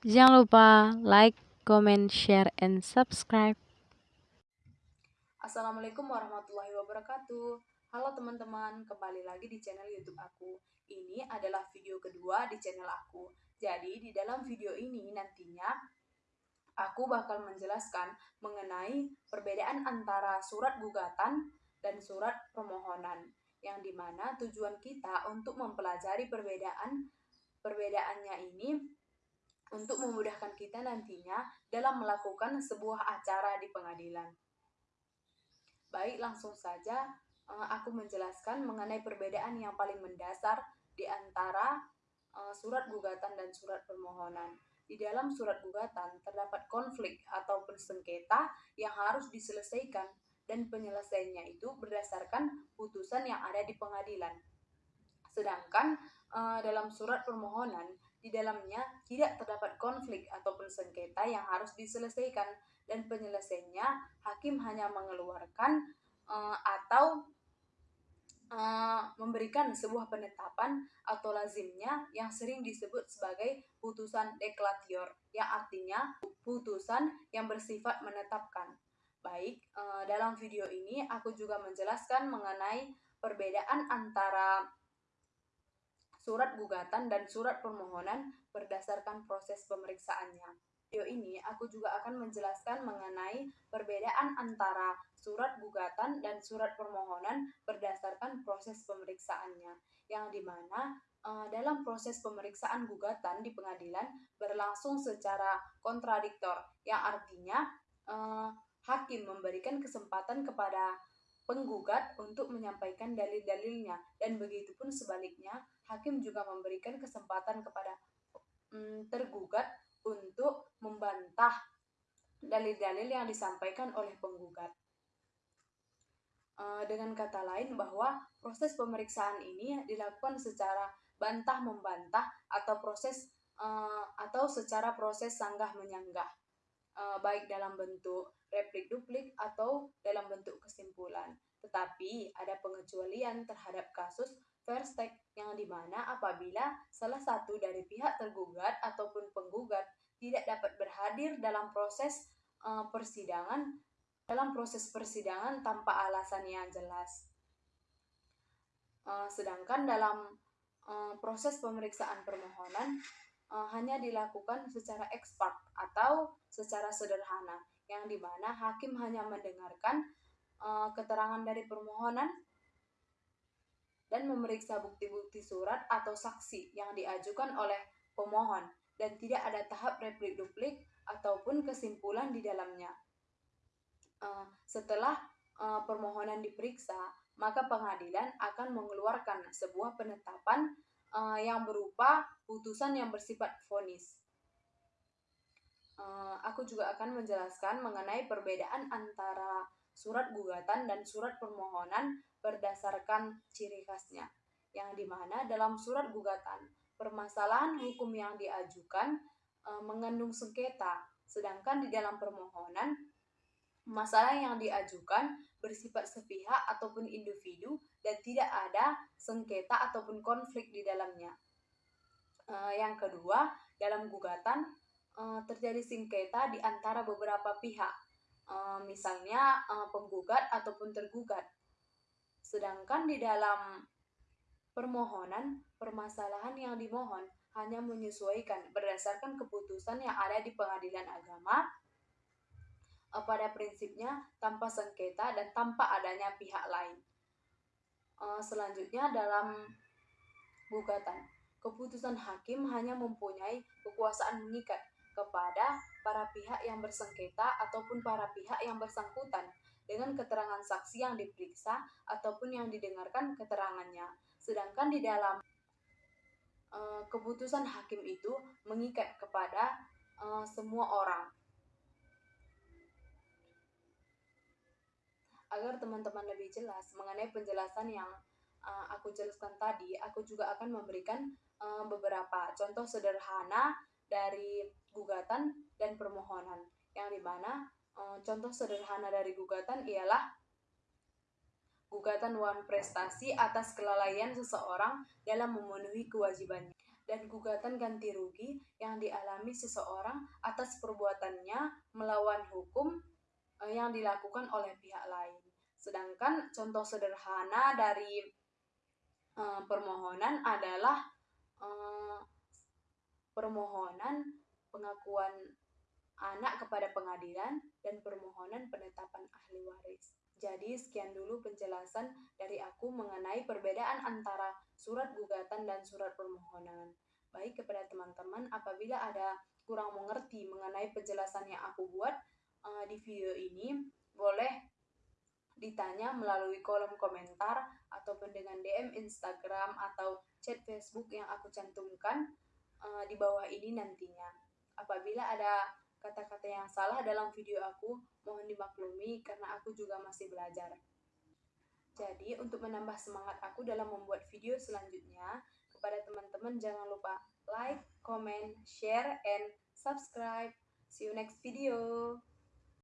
Jangan lupa like, comment, share, and subscribe. Assalamualaikum warahmatullahi wabarakatuh. Halo teman-teman, kembali lagi di channel YouTube aku. Ini adalah video kedua di channel aku. Jadi, di dalam video ini nantinya aku bakal menjelaskan mengenai perbedaan antara surat gugatan dan surat permohonan. Yang di mana tujuan kita untuk mempelajari perbedaan perbedaannya ini untuk memudahkan kita nantinya dalam melakukan sebuah acara di pengadilan. Baik, langsung saja eh, aku menjelaskan mengenai perbedaan yang paling mendasar di antara eh, surat gugatan dan surat permohonan. Di dalam surat gugatan terdapat konflik ataupun sengketa yang harus diselesaikan dan penyelesaiannya itu berdasarkan putusan yang ada di pengadilan. Sedangkan eh, dalam surat permohonan di dalamnya tidak terdapat konflik ataupun sengketa yang harus diselesaikan dan penyelesaiannya hakim hanya mengeluarkan atau uh, memberikan sebuah penetapan atau lazimnya yang sering disebut sebagai putusan deklatior yang artinya putusan yang bersifat menetapkan. Baik, uh, dalam video ini aku juga menjelaskan mengenai perbedaan antara surat gugatan dan surat permohonan berdasarkan proses pemeriksaannya. Video ini aku juga akan menjelaskan mengenai perbedaan antara surat gugatan dan surat permohonan berdasarkan proses pemeriksaannya, yang di mana uh, dalam proses pemeriksaan gugatan di pengadilan berlangsung secara kontradiktor, yang artinya uh, hakim memberikan kesempatan kepada penggugat untuk menyampaikan dalil-dalilnya. Dan begitu pun sebaliknya hakim juga memberikan kesempatan kepada mm, tergugat untuk membantah dalil-dalil yang disampaikan oleh penggugat. E, dengan kata lain bahwa proses pemeriksaan ini dilakukan secara bantah membantah atau proses e, atau secara proses sanggah menyanggah uh, baik dalam bentuk replik duplik atau dalam bentuk kesimpulan. Tetapi ada pengecualian terhadap kasus verstek yang di mana apabila salah satu dari pihak tergugat ataupun tidak dapat berhadir dalam proses uh, persidangan dalam proses persidangan tanpa alasan yang jelas. Uh, sedangkan dalam uh, proses pemeriksaan permohonan uh, hanya dilakukan secara ekspart atau secara sederhana, yang di mana hakim hanya mendengarkan uh, keterangan dari permohonan dan memeriksa bukti-bukti surat atau saksi yang diajukan oleh pemohon dan tidak ada tahap replik duplik ataupun kesimpulan di dalamnya. Uh, setelah uh, permohonan diperiksa, maka pengadilan akan mengeluarkan sebuah penetapan uh, yang berupa putusan yang bersifat vonis. Uh, aku juga akan menjelaskan mengenai perbedaan antara surat gugatan dan surat permohonan berdasarkan ciri khasnya, yang di mana dalam surat gugatan permasalahan hukum yang diajukan uh, mengandung sengketa, sedangkan di dalam permohonan masalah yang diajukan bersifat sepihak ataupun individu dan tidak ada sengketa ataupun konflik di dalamnya. Uh, yang kedua, dalam gugatan uh, terjadi sengketa di antara beberapa pihak, uh, misalnya uh, penggugat ataupun tergugat. Sedangkan di dalam permohonan, permasalahan yang dimohon hanya menyesuaikan berdasarkan keputusan yang ada di pengadilan agama uh, pada prinsipnya tanpa sengketa dan tanpa adanya pihak lain. Uh, selanjutnya dalam gugatan, keputusan hakim hanya mempunyai kekuasaan mengikat kepada para pihak yang bersengketa ataupun para pihak yang bersangkutan dengan keterangan saksi yang diperiksa ataupun yang didengarkan keterangannya. Sedangkan di dalam uh, keputusan hakim itu mengikat kepada uh, semua orang agar teman-teman lebih jelas mengenai penjelasan yang uh, aku jelaskan tadi, aku juga akan memberikan beberapa contoh sederhana dari gugatan dan permohonan yang di mana eh, contoh sederhana dari gugatan ialah gugatan wan prestasi atas kelalaian seseorang dalam memenuhi kewajibannya dan gugatan ganti rugi yang dialami seseorang atas perbuatannya melawan hukum eh, yang dilakukan oleh pihak lain. Sedangkan contoh sederhana dari uh, permohonan adalah permohonan pengakuan anak kepada pengadilan dan permohonan penetapan ahli waris. Jadi sekian dulu penjelasan dari aku mengenai perbedaan antara surat gugatan dan surat permohonan. Baik kepada teman-teman apabila ada kurang mengerti mengenai penjelasan yang aku buat uh, di video ini, boleh ditanya melalui kolom komentar ataupun dengan DM Instagram atau chat Facebook yang aku cantumkan uh, di bawah ini nantinya. Apabila ada kata-kata yang salah dalam video aku, mohon dimaklumi karena aku juga masih belajar. Jadi, untuk menambah semangat aku dalam membuat video selanjutnya, kepada teman-teman jangan lupa like, comment, share, and subscribe. See you next video.